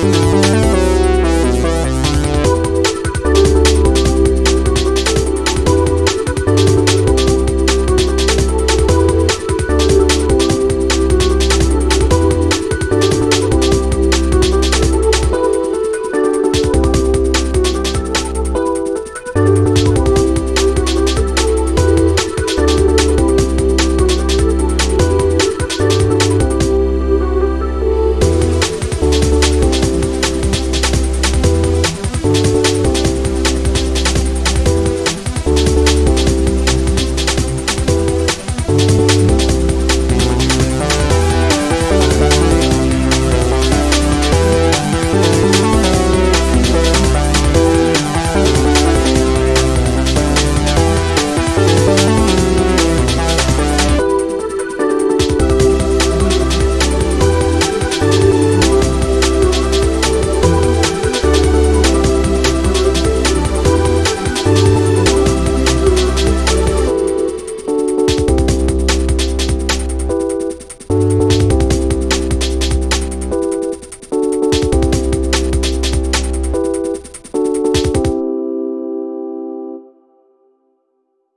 Música